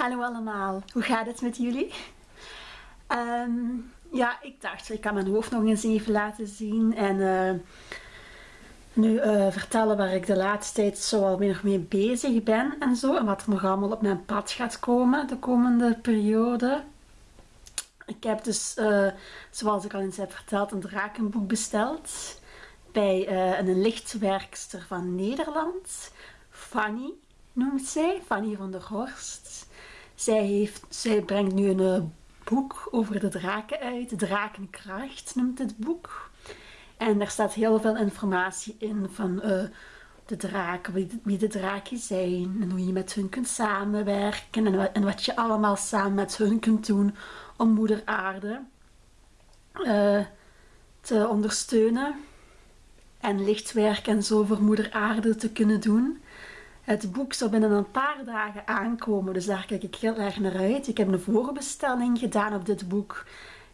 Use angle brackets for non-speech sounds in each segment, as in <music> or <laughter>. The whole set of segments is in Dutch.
Hallo allemaal, hoe gaat het met jullie? Ehm, ja, ik dacht, ik kan mijn hoofd nog eens even laten zien en eh, nu uh, vertellen waar ik de laatste tijd zo alweer nog mee bezig ben en zo. En wat er nog allemaal op mijn pad gaat komen de komende periode. Ik heb dus, uh, zoals ik al eens heb verteld, een drakenboek besteld bij een lichtwerkster van Nederland, Fanny noemt zij, Fanny van der Horst. Zij, heeft, zij brengt nu een eh, boek over de draken uit. Drakenkracht noemt het boek. En daar staat heel veel informatie in van uh, de draken, wie, de draken zijn en hoe je met hun kunt samenwerken en wat, je allemaal samen met hun kunt doen om moeder aarde uh, te ondersteunen en lichtwerk en zo voor moeder aarde te kunnen doen. Het boek zou binnen een paar dagen aankomen, dus daar kijk ik heel erg naar uit. Ik heb een voorbestelling gedaan op dit boek.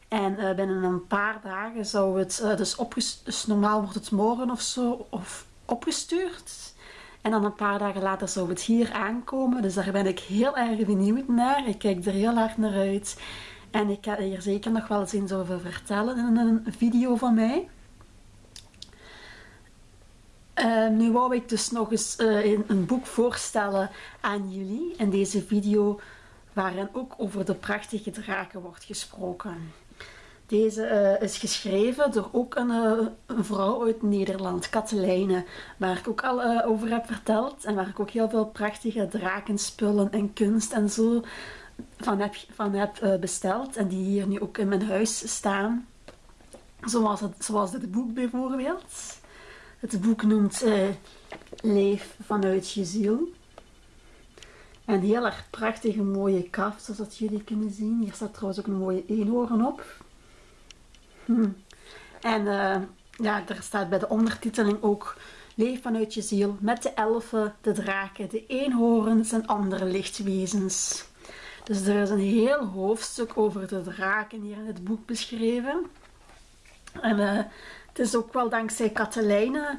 En uh, binnen een paar dagen zou het, uh, dus, dus normaal wordt het morgen of zo of opgestuurd. En dan een paar dagen later zou het hier aankomen. Dus daar ben ik heel erg benieuwd naar. Ik kijk er heel erg naar uit. En ik ga hier zeker nog wel eens over vertellen in een video van mij. Uh, nu wou ik dus nog eens uh, een boek voorstellen aan jullie in deze video waarin ook over de prachtige draken wordt gesproken. Deze uh, is geschreven door ook een, vrouw uit Nederland, Katelijne, waar ik ook al over heb verteld en waar ik ook heel veel prachtige drakenspullen en kunst en zo van heb, besteld en die hier nu ook in mijn huis staan. Zoals, zoals dit boek bijvoorbeeld. Het boek noemt uh, Leef vanuit je ziel. En heel erg prachtige mooie kaft, zoals dat jullie kunnen zien. Hier staat trouwens ook een mooie eenhoorn op. Hm. En uh, ja, er staat bij de ondertiteling ook Leef vanuit je ziel met de elfen, de draken, de eenhoorns en andere lichtwezens. Dus er is een heel hoofdstuk over de draken hier in het boek beschreven. En uh, het is ook wel dankzij Katelijne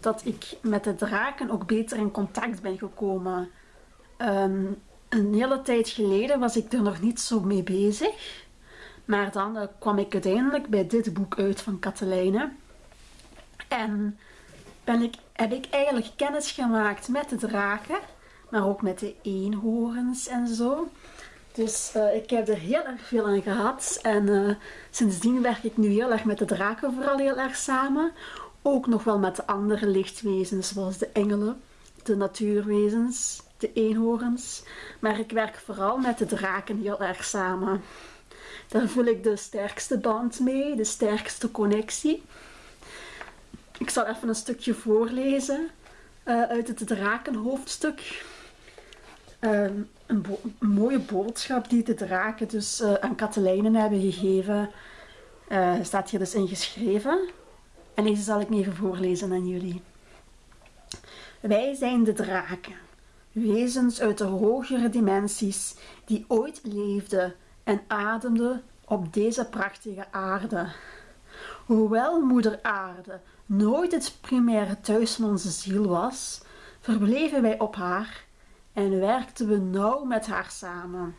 dat ik met de draken ook beter in contact ben gekomen. Ehm, een hele tijd geleden was ik er nog niet zo mee bezig. Maar dan eh, kwam ik uiteindelijk bij dit boek uit van Katelijne. En ben ik, heb ik eigenlijk kennis gemaakt met de draken. Maar ook met de eenhoorns en zo. Dus uh, ik heb er heel erg veel aan gehad. En uh, sindsdien werk ik nu heel erg met de draken vooral heel erg samen. Ook nog wel met de andere lichtwezens, zoals de engelen, de natuurwezens, de eenhoorns. Maar ik werk vooral met de draken heel erg samen. Daar voel ik de sterkste band mee, de sterkste connectie. Ik zal even een stukje voorlezen uh, uit het drakenhoofdstuk. Ehm, een, mooie boodschap die de draken dus uh, aan Katelijnen hebben gegeven. Uh, staat hier dus in geschreven. En deze zal ik even voorlezen aan jullie. Wij zijn de draken, wezens uit de hogere dimensies die ooit leefden en ademden op deze prachtige aarde. Hoewel moeder aarde nooit het primaire thuis van onze ziel was, verbleven wij op haar en werkten we nauw met haar samen.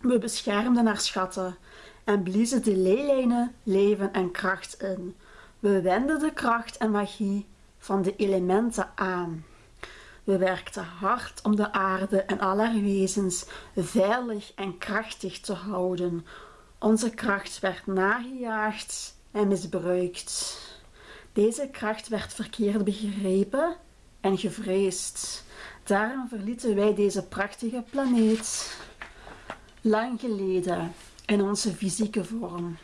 We beschermden haar schatten en bliezen de leelijnen leven en kracht in. We wenden de kracht en magie van de elementen aan. We werkten hard om de aarde en alle wezens veilig en krachtig te houden. Onze kracht werd nagejaagd en misbruikt. Deze kracht werd verkeerd begrepen en gevreesd. Daarom verlieten wij deze prachtige planeet lang geleden in onze fysieke vorm.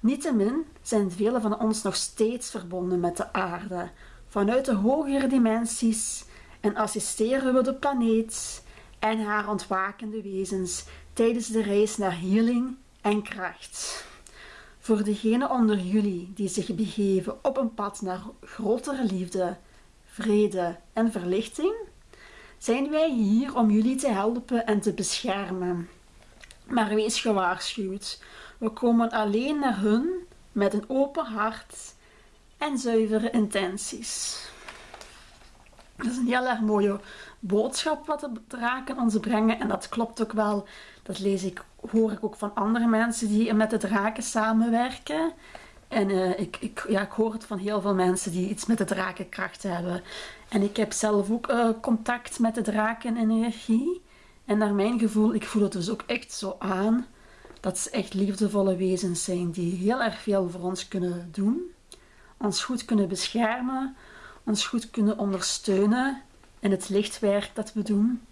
Niettemin zijn velen van ons nog steeds verbonden met de aarde vanuit de hogere dimensies en assisteren we de planeet en haar ontwakende wezens tijdens de reis naar healing en kracht. Voor degenen onder jullie die zich begeven op een pad naar grotere liefde, vrede en verlichting, zijn wij hier om jullie te helpen en te beschermen. Maar wees gewaarschuwd, we komen alleen naar hun met een open hart en zuivere intenties. Dat is een heel erg mooie boodschap wat de draken ons brengen. En dat klopt ook wel. Dat lees ik, hoor ik ook van andere mensen die met de draken samenwerken. En uh, ik, ik, ja, ik hoor het van heel veel mensen die iets met de drakenkracht hebben. En ik heb zelf ook uh, contact met de drakenenergie. En naar mijn gevoel, ik voel het dus ook echt zo aan. Dat ze echt liefdevolle wezens zijn die heel erg veel voor ons kunnen doen. Ons goed kunnen beschermen. Ons goed kunnen ondersteunen in het lichtwerk dat we doen.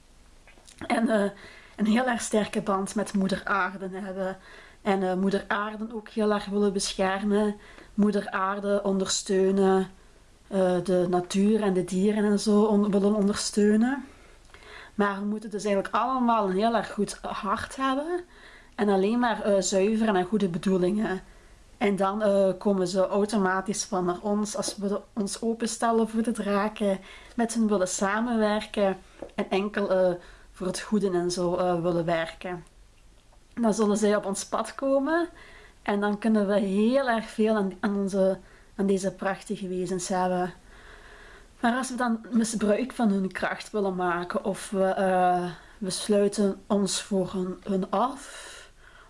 En uh, een heel erg sterke band met moeder aarde hebben. En uh, moeder aarde ook heel erg willen beschermen. Moeder aarde ondersteunen. Uh, de natuur en de dieren en zo willen ondersteunen. Maar we moeten dus eigenlijk allemaal een heel erg goed hart hebben. En alleen maar uh, zuiver en goede bedoelingen. En dan komen ze automatisch van naar ons als we ons openstellen voor de draken, met hen willen samenwerken en enkel voor het goede en zo willen werken. Dan zullen zij op ons pad komen en dan kunnen we heel erg veel aan, onze, aan deze prachtige wezens hebben. Maar als we dan misbruik van hun kracht willen maken of we, we sluiten ons voor hun, af,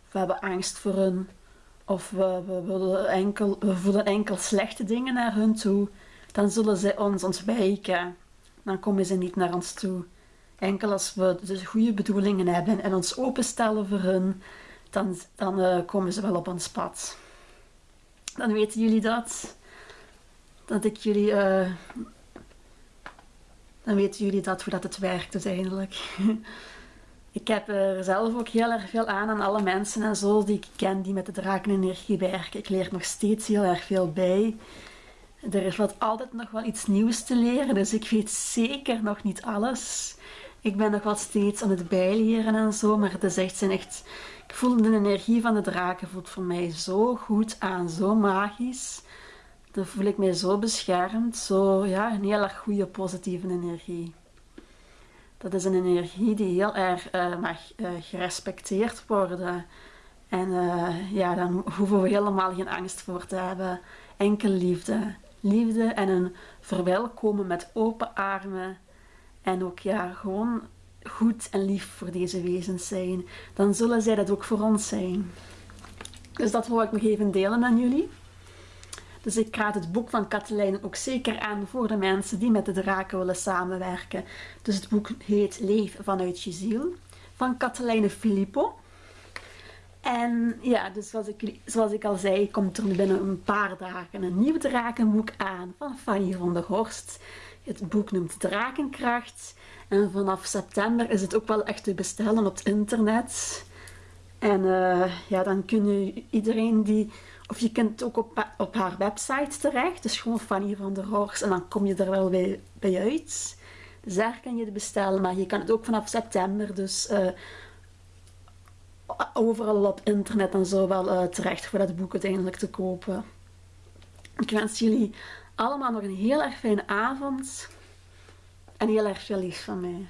of we hebben angst voor hun, of we, we, willen enkel, voelen enkel slechte dingen naar hun toe, dan zullen zij ons ontwijken. Dan komen ze niet naar ons toe. Enkel als we de goede bedoelingen hebben en ons openstellen voor hun, dan, dan uh, komen ze wel op ons pad. Dan weten jullie dat. Dat ik jullie uh, dan weten jullie dat, hoe het werkt uiteindelijk. <laughs> ik heb er zelf ook heel erg veel aan aan alle mensen en zo die ik ken die met de drakenenergie werken. Ik leer nog steeds heel erg veel bij. Er is altijd nog wel iets nieuws te leren, dus ik weet zeker nog niet alles. Ik ben nog wel steeds aan het bijleren en zo, maar het is echt, zijn echt... Ik voel de energie van de draken voelt voor mij zo goed aan, zo magisch dan voel ik mij zo beschermd, zo ja, een heel erg goede positieve energie. Dat is een energie die heel erg uh, mag uh, gerespecteerd worden. En uh, ja, dan hoeven we helemaal geen angst voor te hebben. Enkel liefde. Liefde en een verwelkomen met open armen. En ook ja, gewoon goed en lief voor deze wezens zijn. Dan zullen zij dat ook voor ons zijn. Dus dat wil ik nog even delen aan jullie. Dus ik raad het boek van Katelijnen ook zeker aan voor de mensen die met de draken willen samenwerken. Dus het boek heet Leef vanuit je ziel van Katelijne Filippo. En ja, dus zoals ik, zoals ik al zei, komt er binnen een paar dagen een nieuw drakenboek aan van Fanny van der Horst. Het boek noemt Drakenkracht. En vanaf september is het ook wel echt te bestellen op het internet. En uh, ja, dan kunnen iedereen die of je kunt ook op, op haar website terecht. Dus gewoon Fanny van der Horst. En dan kom je er wel bij, bij uit. Dus daar kan je het bestellen. Maar je kan het ook vanaf september. Dus uh, overal op internet en zo wel uh, terecht voor dat boek uiteindelijk te kopen. Ik wens jullie allemaal nog een heel erg fijne avond. En heel erg veel lief van mij.